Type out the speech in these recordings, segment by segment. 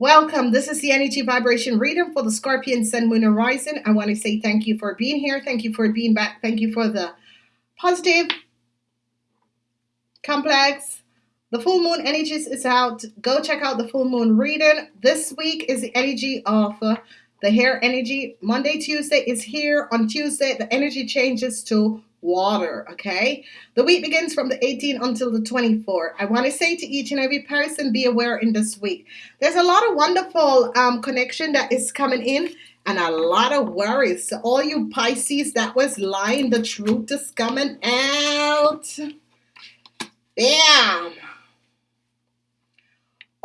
Welcome. This is the energy vibration reading for the Scorpion Sun Moon Horizon. I want to say thank you for being here. Thank you for being back. Thank you for the positive, complex. The full moon energies is out. Go check out the full moon reading. This week is the energy of uh, the hair energy. Monday, Tuesday is here. On Tuesday, the energy changes to water. Okay. The week begins from the 18th until the 24th. I want to say to each and every person, be aware in this week. There's a lot of wonderful um, connection that is coming in and a lot of worries. So all you Pisces that was lying, the truth is coming out. Bam.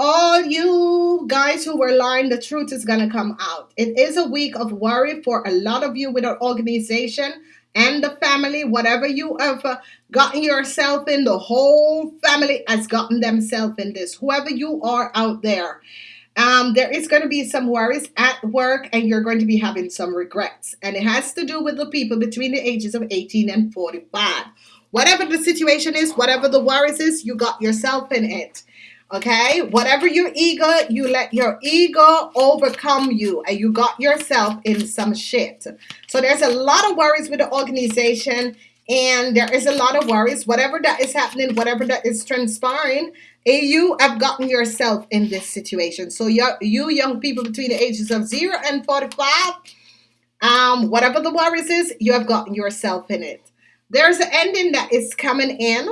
All you guys who were lying, the truth is going to come out. It is a week of worry for a lot of you with our organization and the family, whatever you have uh, gotten yourself in, the whole family has gotten themselves in this. Whoever you are out there, um, there is going to be some worries at work and you're going to be having some regrets. And it has to do with the people between the ages of 18 and 45. Whatever the situation is, whatever the worries is, you got yourself in it. Okay, whatever your ego, you let your ego overcome you, and you got yourself in some shit. So there's a lot of worries with the organization, and there is a lot of worries. Whatever that is happening, whatever that is transpiring, eh, you have gotten yourself in this situation. So you, you young people between the ages of zero and 45, um, whatever the worries is, you have gotten yourself in it. There's an ending that is coming in.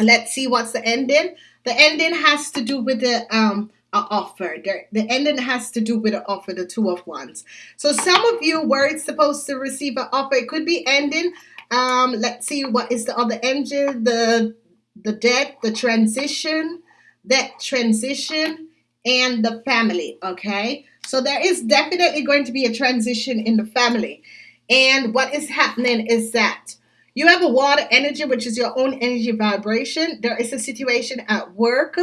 Let's see what's the ending. The ending has to do with the um offer. The, the ending has to do with the offer, the two of wands. So some of you were supposed to receive an offer. It could be ending. Um, let's see what is the other engine, the the debt, the transition, that transition, and the family. Okay. So there is definitely going to be a transition in the family. And what is happening is that you have a water energy, which is your own energy vibration. There is a situation at work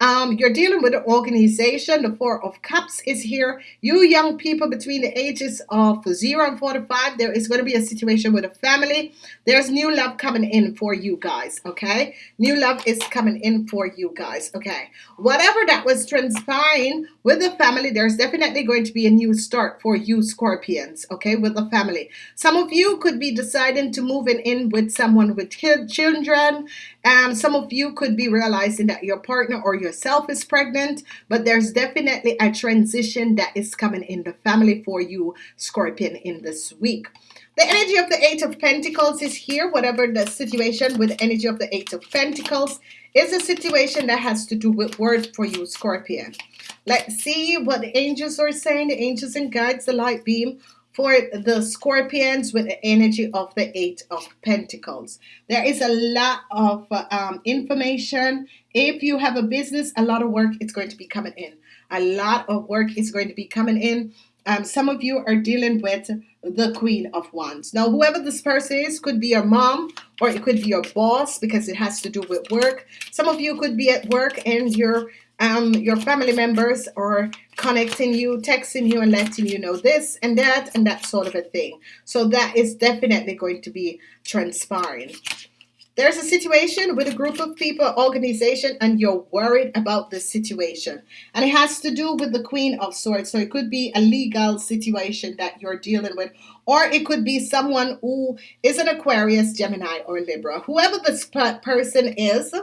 um, you're dealing with an organization. The Four of Cups is here. You young people between the ages of 0 and 45, there is going to be a situation with a family. There's new love coming in for you guys, okay? New love is coming in for you guys, okay? Whatever that was transpiring with the family, there's definitely going to be a new start for you Scorpions, okay, with the family. Some of you could be deciding to move in with someone with children. Um, some of you could be realizing that your partner or your yourself is pregnant, but there's definitely a transition that is coming in the family for you, Scorpion, in this week. The energy of the Eight of Pentacles is here, whatever the situation with energy of the Eight of Pentacles is a situation that has to do with word for you, Scorpion. Let's see what the angels are saying, the angels and guides, the light beam for the scorpions with the energy of the eight of pentacles. There is a lot of um, information. If you have a business a lot of work is going to be coming in. A lot of work is going to be coming in. Um, some of you are dealing with the queen of wands. Now whoever this person is could be your mom or it could be your boss because it has to do with work. Some of you could be at work and you're um, your family members are connecting you, texting you, and letting you know this and that and that sort of a thing. So that is definitely going to be transpiring. There's a situation with a group of people, organization, and you're worried about the situation. And it has to do with the Queen of Swords. So it could be a legal situation that you're dealing with, or it could be someone who is an Aquarius, Gemini, or Libra. Whoever this person is,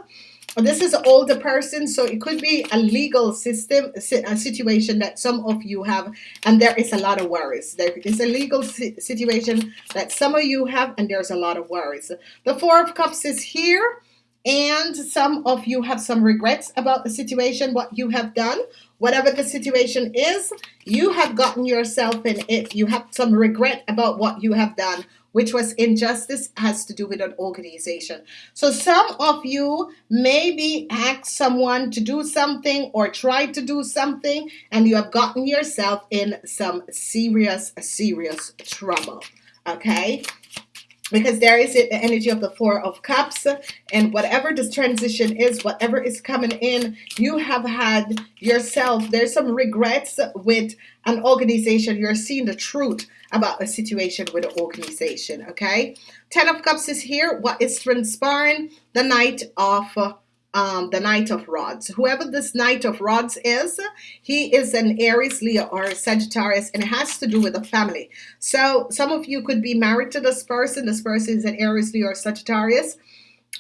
this is an older person, so it could be a legal system a situation that some of you have, and there is a lot of worries. There is a legal situation that some of you have, and there's a lot of worries. The Four of Cups is here, and some of you have some regrets about the situation, what you have done. Whatever the situation is, you have gotten yourself in it. You have some regret about what you have done which was injustice has to do with an organization. So some of you maybe asked someone to do something or tried to do something and you have gotten yourself in some serious, serious trouble. Okay because there is the energy of the four of cups and whatever this transition is whatever is coming in you have had yourself there's some regrets with an organization. You're seeing the truth about a situation with an organization okay? Ten of cups is here. What is transpiring? The Knight of um, the Knight of Rods. Whoever this Knight of Rods is, he is an Aries, Leo, or Sagittarius, and it has to do with the family. So some of you could be married to this person. This person is an Aries, Leo, or Sagittarius,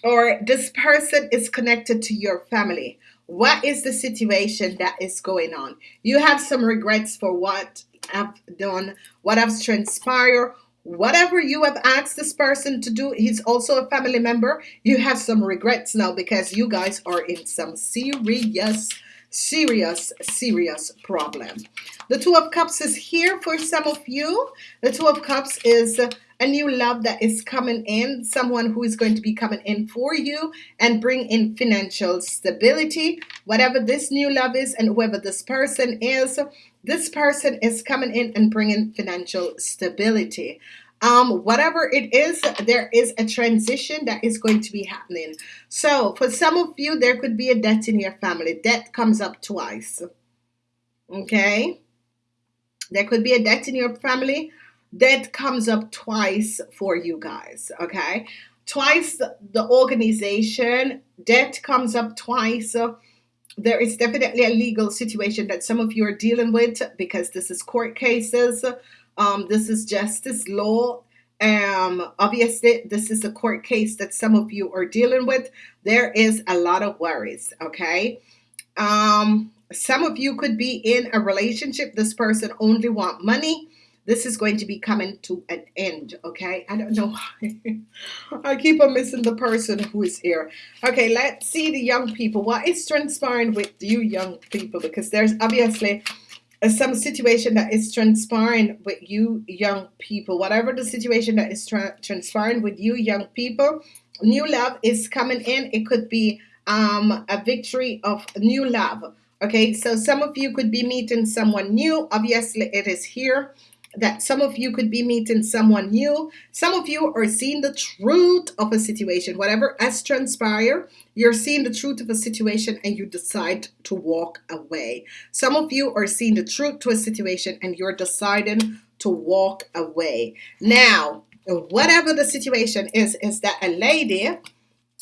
or this person is connected to your family. What is the situation that is going on? You have some regrets for what I've done, what has transpired, whatever you have asked this person to do, he's also a family member. You have some regrets now because you guys are in some serious, serious, serious problem. The Two of Cups is here for some of you. The Two of Cups is a new love that is coming in, someone who is going to be coming in for you and bring in financial stability. Whatever this new love is and whoever this person is, this person is coming in and bringing financial stability. Um, whatever it is, there is a transition that is going to be happening. So for some of you, there could be a debt in your family. Debt comes up twice. Okay. There could be a debt in your family Debt comes up twice for you guys. Okay. Twice the organization, debt comes up twice. There is definitely a legal situation that some of you are dealing with because this is court cases. Um, this is justice law. Um, obviously, this is a court case that some of you are dealing with. There is a lot of worries. Okay. Um, some of you could be in a relationship. This person only want money this is going to be coming to an end okay? I don't know why. I keep on missing the person who is here. Okay let's see the young people. What is transpiring with you young people? Because there's obviously some situation that is transpiring with you young people. Whatever the situation that is tra transpiring with you young people new love is coming in. It could be um a victory of new love okay? So some of you could be meeting someone new. Obviously it is here that some of you could be meeting someone new. Some of you are seeing the truth of a situation. Whatever has transpired, you're seeing the truth of a situation and you decide to walk away. Some of you are seeing the truth to a situation and you're deciding to walk away. Now, whatever the situation is, is that a lady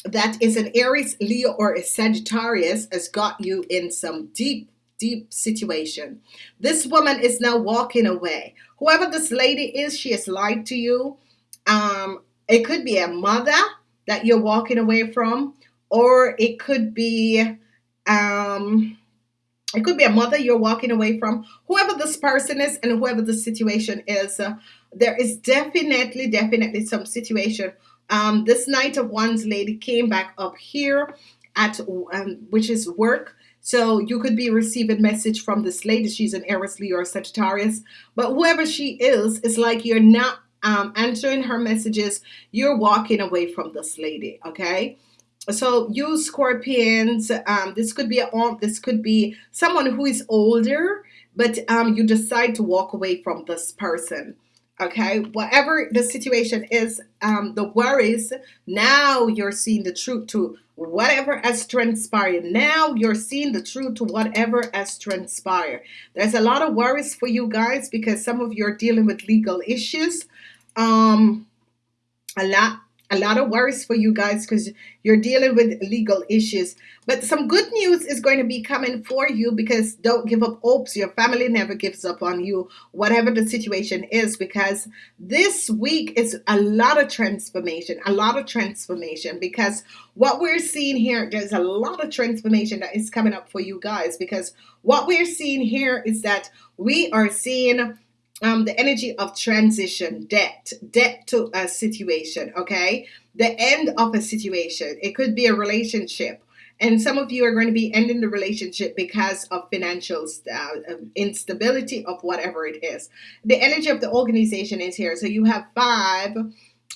that is an Aries, Leo, or a Sagittarius has got you in some deep deep situation. This woman is now walking away. Whoever this lady is, she has lied to you. Um, it could be a mother that you're walking away from, or it could be um, it could be a mother you're walking away from. Whoever this person is and whoever the situation is, uh, there is definitely, definitely some situation. Um, this Knight of Wands lady came back up here at um, which is work so you could be receiving message from this lady. She's an Aries, Leo, or Sagittarius. But whoever she is, it's like you're not um, answering her messages. You're walking away from this lady, okay? So you Scorpions, um, this could be a this could be someone who is older, but um, you decide to walk away from this person okay? Whatever the situation is um the worries now you're seeing the truth to whatever has transpired. Now you're seeing the truth to whatever has transpired. There's a lot of worries for you guys because some of you are dealing with legal issues. Um a lot a lot of worries for you guys because you're dealing with legal issues. But some good news is going to be coming for you because don't give up hopes. Your family never gives up on you, whatever the situation is, because this week is a lot of transformation, a lot of transformation. Because what we're seeing here, there's a lot of transformation that is coming up for you guys. Because what we're seeing here is that we are seeing um, the energy of transition, debt, debt to a situation, okay? The end of a situation. It could be a relationship. And some of you are going to be ending the relationship because of financial uh, instability of whatever it is. The energy of the organization is here. So you have five,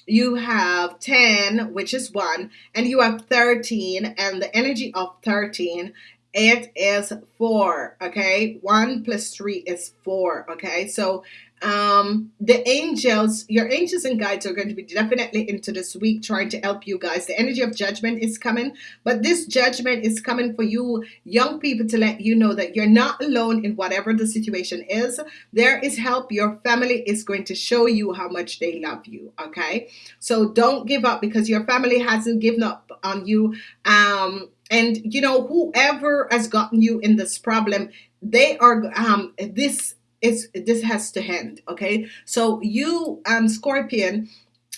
you have 10, which is one, and you have 13. And the energy of 13 it is four okay? One plus three is four okay? So um the angels your angels and guides are going to be definitely into this week trying to help you guys. The energy of judgment is coming but this judgment is coming for you young people to let you know that you're not alone in whatever the situation is. There is help. Your family is going to show you how much they love you okay? So don't give up because your family hasn't given up on you. Um and you know whoever has gotten you in this problem they are um this is this has to end okay? So you um scorpion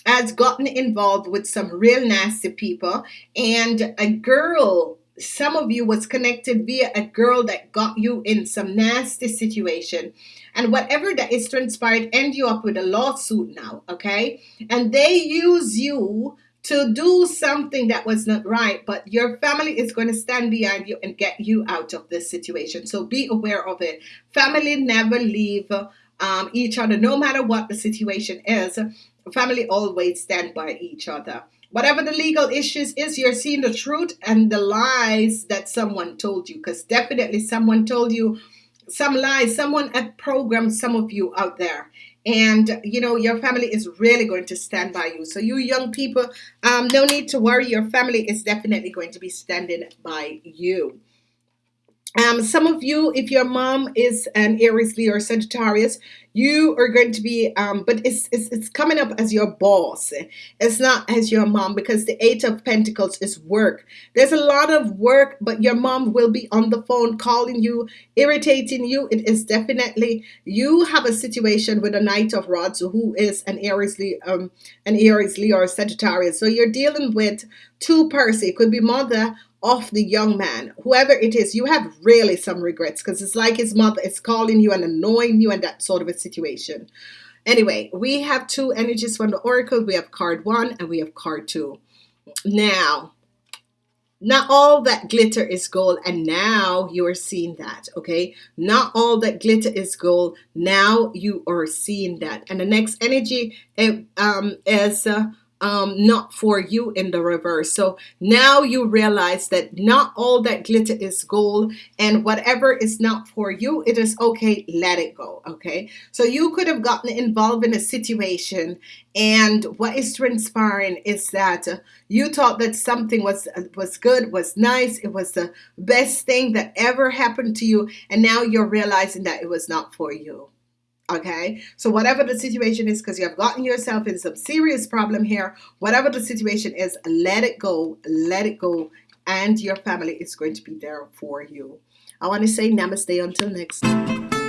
has gotten involved with some real nasty people and a girl some of you was connected via a girl that got you in some nasty situation. And whatever that is transpired end you up with a lawsuit now okay? And they use you to do something that was not right but your family is going to stand behind you and get you out of this situation. So be aware of it. Family never leave um, each other. No matter what the situation is family always stand by each other. Whatever the legal issues is you're seeing the truth and the lies that someone told you because definitely someone told you some lies someone had programmed some of you out there and you know your family is really going to stand by you. So you young people um no need to worry. Your family is definitely going to be standing by you um, some of you, if your mom is an Aries, Leo, or Sagittarius, you are going to be, um, but it's, it's it's coming up as your boss. It's not as your mom because the Eight of Pentacles is work. There's a lot of work, but your mom will be on the phone calling you, irritating you. It is definitely you have a situation with a Knight of Rods who is an Aries, Leo, um, an Aries, Leo, or Sagittarius. So you're dealing with two person. It could be mother of the young man, whoever it is, you have really some regrets because it's like his mother is calling you and annoying you and that sort of a situation. Anyway, we have two energies from the oracle. We have card one and we have card two. Now, not all that glitter is gold, and now you are seeing that. Okay, not all that glitter is gold. Now you are seeing that, and the next energy it, um, is. Uh, um, not for you in the reverse. So now you realize that not all that glitter is gold, and whatever is not for you, it is okay, let it go. Okay, so you could have gotten involved in a situation, and what is transpiring is that you thought that something was was good, was nice, it was the best thing that ever happened to you, and now you're realizing that it was not for you. Okay, so whatever the situation is, because you have gotten yourself in some serious problem here, whatever the situation is, let it go, let it go, and your family is going to be there for you. I want to say namaste until next.